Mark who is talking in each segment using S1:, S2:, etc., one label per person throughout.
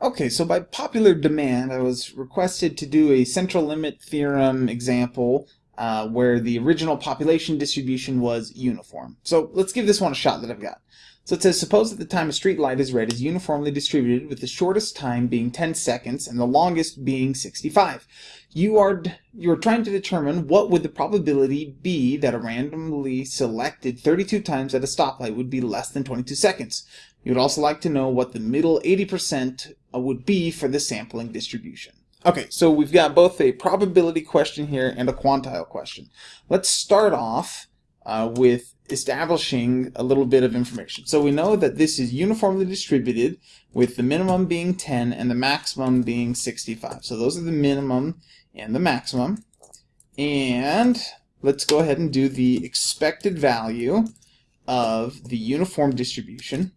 S1: Okay, so by popular demand, I was requested to do a central limit theorem example uh, where the original population distribution was uniform. So let's give this one a shot that I've got. So it says, suppose that the time a street light is red is uniformly distributed with the shortest time being 10 seconds and the longest being 65. You are, you are trying to determine what would the probability be that a randomly selected 32 times at a stoplight would be less than 22 seconds. You would also like to know what the middle 80% would be for the sampling distribution. Okay, so we've got both a probability question here and a quantile question. Let's start off uh, with establishing a little bit of information. So we know that this is uniformly distributed with the minimum being 10 and the maximum being 65. So those are the minimum and the maximum. And let's go ahead and do the expected value of the uniform distribution.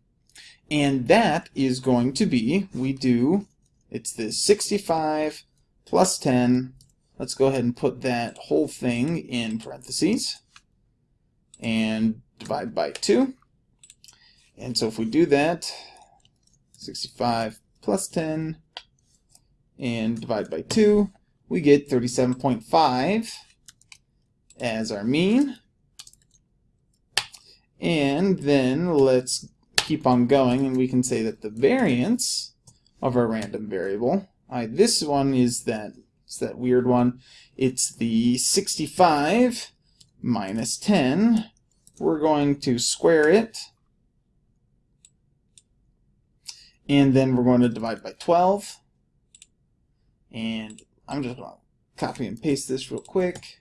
S1: And that is going to be, we do, it's the 65 plus 10. Let's go ahead and put that whole thing in parentheses and divide by 2. And so if we do that, 65 plus 10 and divide by 2, we get 37.5 as our mean. And then let's keep on going and we can say that the variance of our random variable, I, this one is that, it's that weird one, it's the 65 minus 10. We're going to square it. And then we're going to divide by 12 and I'm just going to copy and paste this real quick.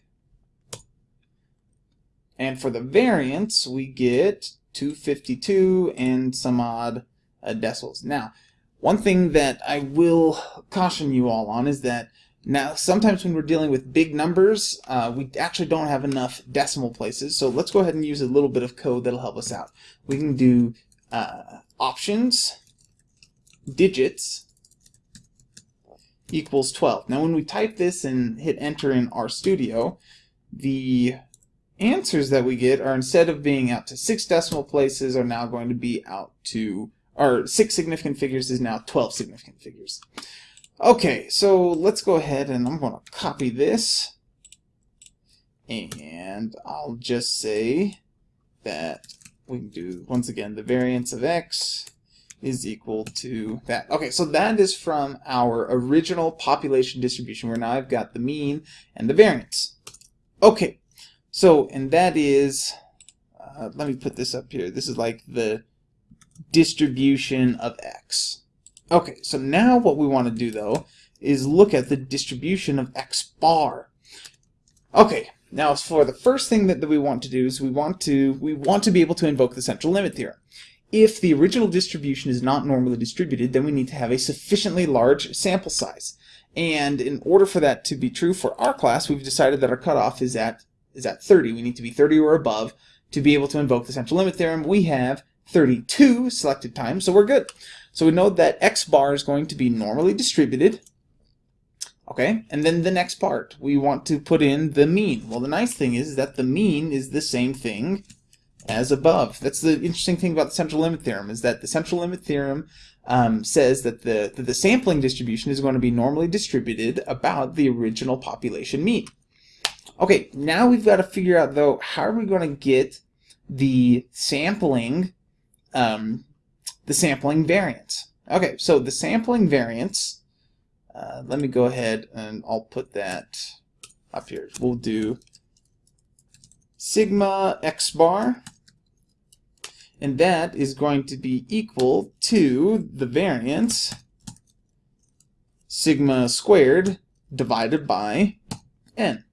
S1: And for the variance we get 252 and some odd uh, decimals. Now, one thing that I will caution you all on is that now sometimes when we're dealing with big numbers, uh, we actually don't have enough decimal places. So let's go ahead and use a little bit of code that'll help us out. We can do uh, options, digits, equals 12. Now when we type this and hit enter in RStudio, the answers that we get are instead of being out to six decimal places are now going to be out to, or six significant figures is now 12 significant figures. Okay, so let's go ahead and I'm going to copy this and I'll just say that we can do, once again, the variance of x is equal to that. Okay, so that is from our original population distribution where now I've got the mean and the variance. Okay, so, and that is, uh, let me put this up here. This is like the distribution of x. Okay, so now what we want to do though is look at the distribution of x bar. Okay, now for the first thing that, that we want to do is we want to we want to be able to invoke the central limit theorem. If the original distribution is not normally distributed, then we need to have a sufficiently large sample size. And in order for that to be true for our class, we've decided that our cutoff is at is at 30. We need to be 30 or above to be able to invoke the central limit theorem. We have 32 selected times, so we're good. So we know that x bar is going to be normally distributed. Okay, and then the next part, we want to put in the mean. Well, the nice thing is that the mean is the same thing as above. That's the interesting thing about the central limit theorem, is that the central limit theorem um, says that the, that the sampling distribution is going to be normally distributed about the original population mean. Okay, now we've got to figure out, though, how are we going to get the sampling, um, the sampling variance? Okay, so the sampling variance, uh, let me go ahead and I'll put that up here. We'll do sigma x bar, and that is going to be equal to the variance sigma squared divided by n.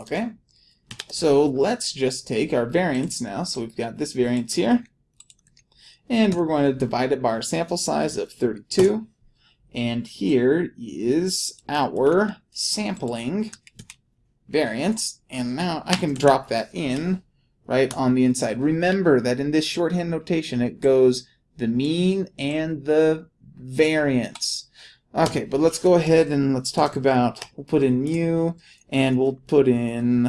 S1: Okay, so let's just take our variance now. So we've got this variance here, and we're going to divide it by our sample size of 32. And here is our sampling variance, and now I can drop that in right on the inside. Remember that in this shorthand notation it goes the mean and the variance. Okay, but let's go ahead and let's talk about, we'll put in mu, and we'll put in,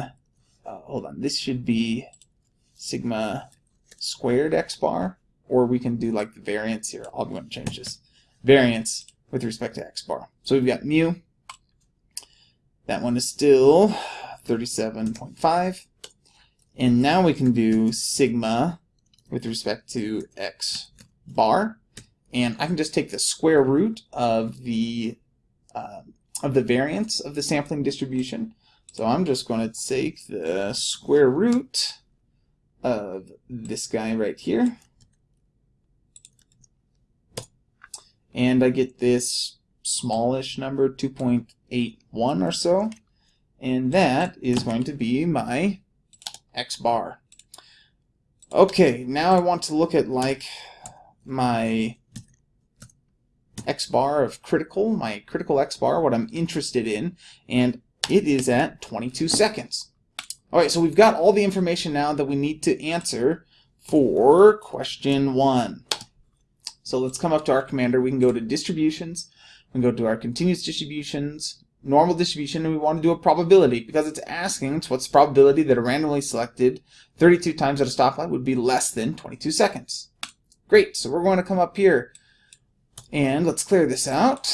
S1: uh, hold on, this should be sigma squared x bar, or we can do like the variance here. I'm going to change this. variance with respect to x bar. So we've got mu. That one is still 37.5. And now we can do sigma with respect to x bar. And I can just take the square root of the uh, of the variance of the sampling distribution. So I'm just going to take the square root of this guy right here. And I get this smallish number, 2.81 or so. And that is going to be my x bar. Okay, now I want to look at like my x bar of critical, my critical x bar, what I'm interested in, and it is at 22 seconds. Alright, so we've got all the information now that we need to answer for question one. So let's come up to our commander. We can go to distributions, we can go to our continuous distributions, normal distribution, and we want to do a probability because it's asking us what's the probability that a randomly selected 32 times at a stoplight would be less than 22 seconds. Great, so we're going to come up here and let's clear this out.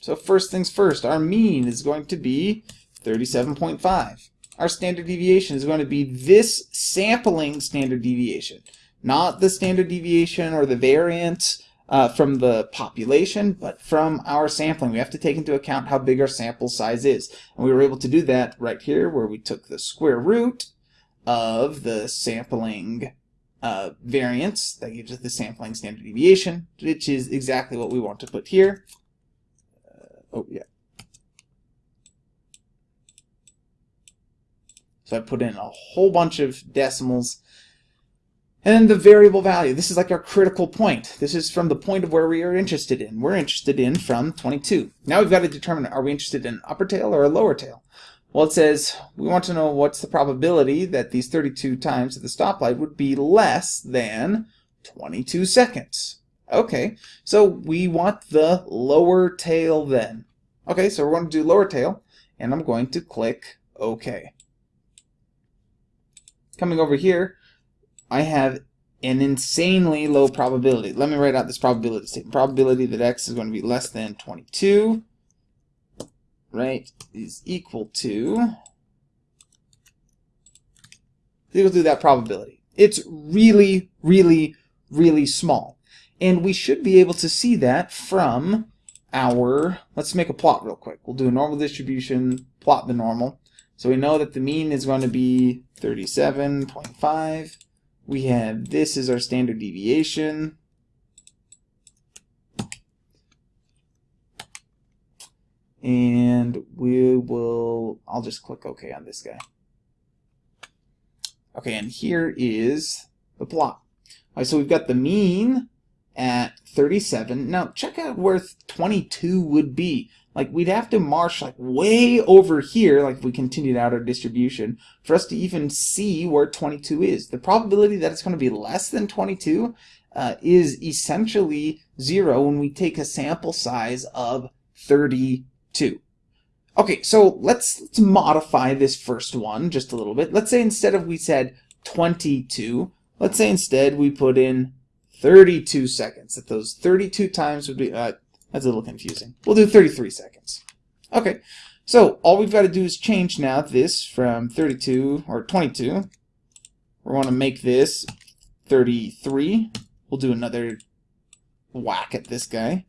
S1: So first things first, our mean is going to be 37.5. Our standard deviation is going to be this sampling standard deviation, not the standard deviation or the variance uh, from the population, but from our sampling. We have to take into account how big our sample size is. And we were able to do that right here where we took the square root of the sampling uh, variance. That gives us the sampling standard deviation, which is exactly what we want to put here. Uh, oh, yeah. So I put in a whole bunch of decimals and then the variable value, this is like our critical point. This is from the point of where we are interested in. We're interested in from 22. Now we've got to determine, are we interested in upper tail or a lower tail? Well, it says we want to know what's the probability that these 32 times at the stoplight would be less than 22 seconds. Okay, so we want the lower tail then. Okay, so we're going to do lower tail, and I'm going to click OK. Coming over here, I have an insanely low probability. Let me write out this probability statement. Probability that x is going to be less than 22, right, is equal to, equal to that probability. It's really, really, really small. And we should be able to see that from our, let's make a plot real quick. We'll do a normal distribution, plot the normal. So we know that the mean is going to be 37.5 we have this is our standard deviation. And we will, I'll just click OK on this guy. Okay, and here is the plot. All right, so we've got the mean at 37. Now check out where 22 would be. Like we'd have to march like way over here, like if we continued out our distribution, for us to even see where 22 is. The probability that it's going to be less than 22 uh, is essentially zero when we take a sample size of 32. Okay, so let's, let's modify this first one just a little bit. Let's say instead of we said 22, let's say instead we put in 32 seconds. That those 32 times would be, uh, that's a little confusing. We'll do 33 seconds. Okay, so all we've got to do is change now this from 32 or 22. We want to make this 33. We'll do another whack at this guy.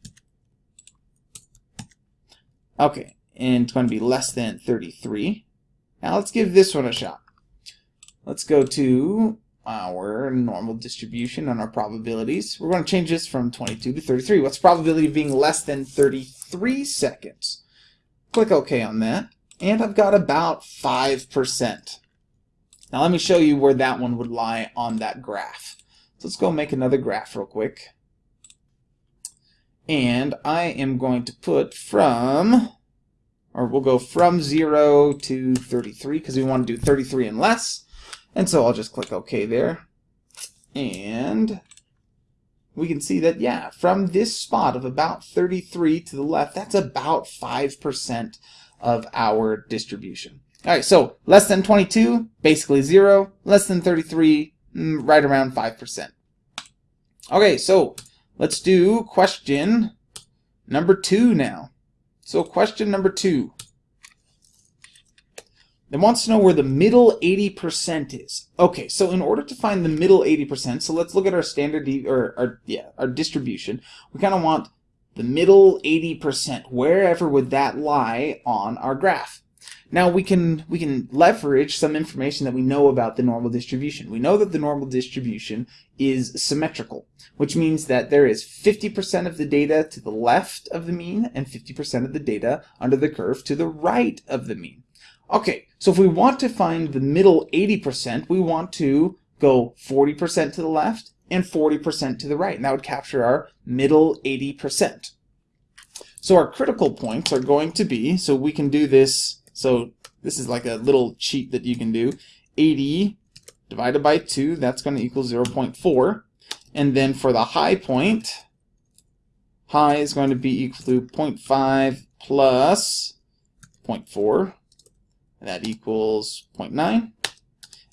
S1: Okay, and it's going to be less than 33. Now let's give this one a shot. Let's go to our normal distribution on our probabilities. We're going to change this from 22 to 33. What's the probability of being less than 33 seconds? Click OK on that. And I've got about 5%. Now let me show you where that one would lie on that graph. So let's go make another graph real quick. And I am going to put from, or we'll go from 0 to 33 because we want to do 33 and less. And so I'll just click OK there. And we can see that, yeah, from this spot of about 33 to the left, that's about 5% of our distribution. All right, so less than 22, basically zero. Less than 33, mm, right around 5%. Okay, so let's do question number two now. So question number two. It wants to know where the middle 80% is. Okay, so in order to find the middle 80%, so let's look at our standard, or our, yeah, our distribution. We kind of want the middle 80%. Wherever would that lie on our graph? Now we can we can leverage some information that we know about the normal distribution. We know that the normal distribution is symmetrical, which means that there is 50% of the data to the left of the mean and 50% of the data under the curve to the right of the mean. Okay, so if we want to find the middle 80%, we want to go 40% to the left and 40% to the right, and that would capture our middle 80%. So our critical points are going to be, so we can do this so this is like a little cheat that you can do. 80 divided by 2, that's going to equal 0 0.4. And then for the high point, high is going to be equal to 0.5 plus 0.4. And That equals 0.9. And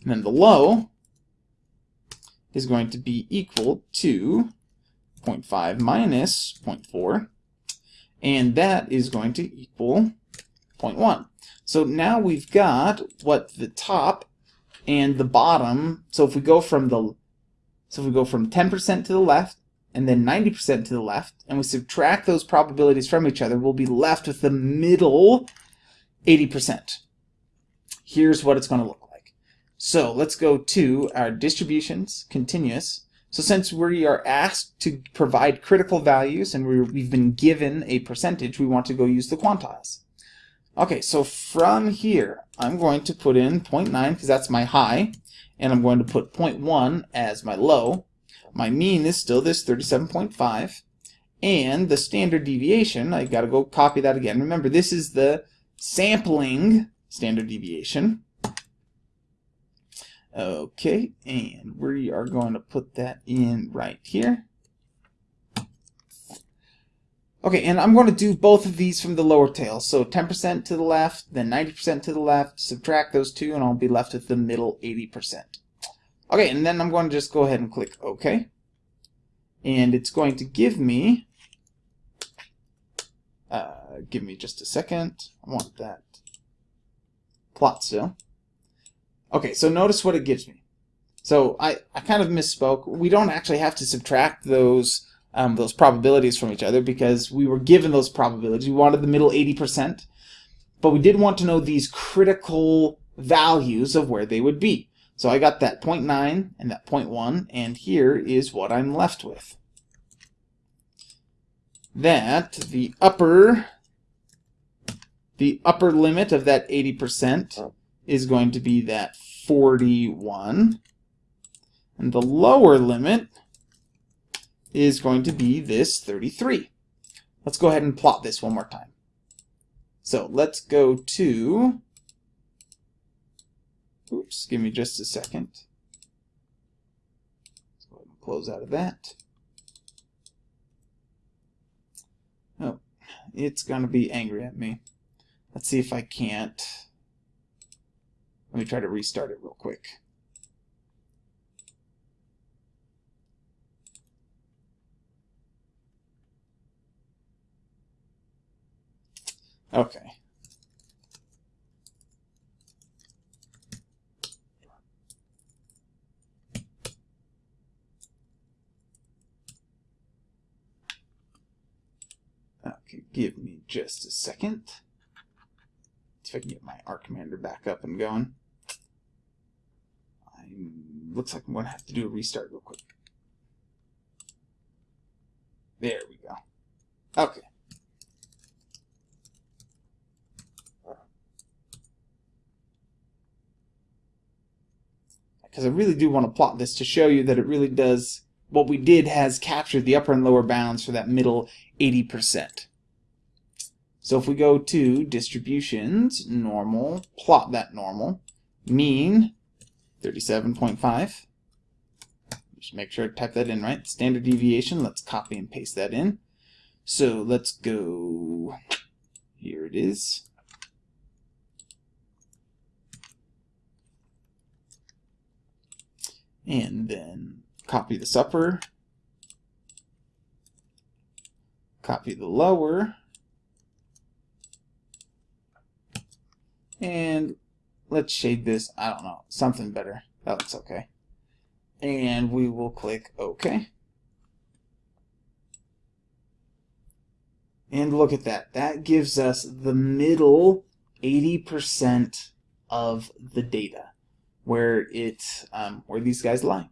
S1: then the low is going to be equal to 0.5 minus 0.4. And that is going to equal 0.1. So now we've got what the top and the bottom. So if we go from the so if we go from 10% to the left and then 90% to the left and we subtract those probabilities from each other, we'll be left with the middle 80%. Here's what it's going to look like. So let's go to our distributions, continuous. So since we are asked to provide critical values and we have been given a percentage, we want to go use the quantiles. Okay, so from here, I'm going to put in 0.9 because that's my high, and I'm going to put 0.1 as my low. My mean is still this 37.5, and the standard deviation, I got to go copy that again. Remember, this is the sampling standard deviation. Okay, and we are going to put that in right here. Okay, and I'm going to do both of these from the lower tail. So 10% to the left, then 90% to the left, subtract those two, and I'll be left with the middle 80%. Okay, and then I'm going to just go ahead and click OK. And it's going to give me, uh, give me just a second. I want that plot still. Okay, so notice what it gives me. So I, I kind of misspoke. We don't actually have to subtract those um, those probabilities from each other because we were given those probabilities. We wanted the middle 80%, but we did want to know these critical values of where they would be. So I got that 0.9 and that 0.1, and here is what I'm left with. That the upper the upper limit of that 80% is going to be that 41, and the lower limit is going to be this 33. Let's go ahead and plot this one more time. So let's go to, oops, give me just a second. Let's go ahead and close out of that. Oh, it's going to be angry at me. Let's see if I can't. Let me try to restart it real quick. Okay. Okay, give me just a second. See if I can get my R Commander back up and going. I looks like I'm going to have to do a restart real quick. There we go. Okay. Because I really do want to plot this to show you that it really does, what we did has captured the upper and lower bounds for that middle 80%. So if we go to distributions, normal, plot that normal, mean 37.5. Just make sure I type that in right. Standard deviation, let's copy and paste that in. So let's go, here it is. And then copy this upper copy the lower, and let's shade this, I don't know, something better. That looks okay. And we will click OK. And look at that. That gives us the middle 80% of the data where it um, where these guys lie.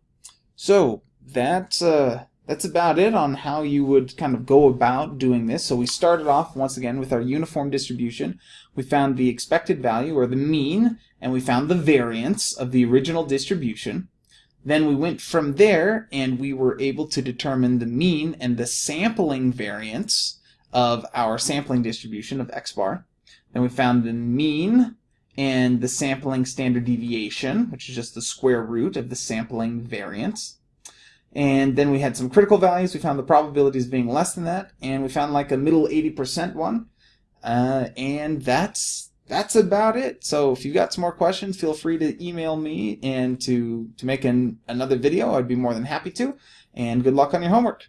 S1: So that's uh, that's about it on how you would kind of go about doing this. So we started off once again with our uniform distribution. We found the expected value or the mean and we found the variance of the original distribution. Then we went from there and we were able to determine the mean and the sampling variance of our sampling distribution of x bar. Then we found the mean and the sampling standard deviation, which is just the square root of the sampling variance. And then we had some critical values. We found the probabilities being less than that, and we found like a middle 80% one. Uh, and that's that's about it. So if you've got some more questions, feel free to email me and to, to make an, another video. I'd be more than happy to. And good luck on your homework.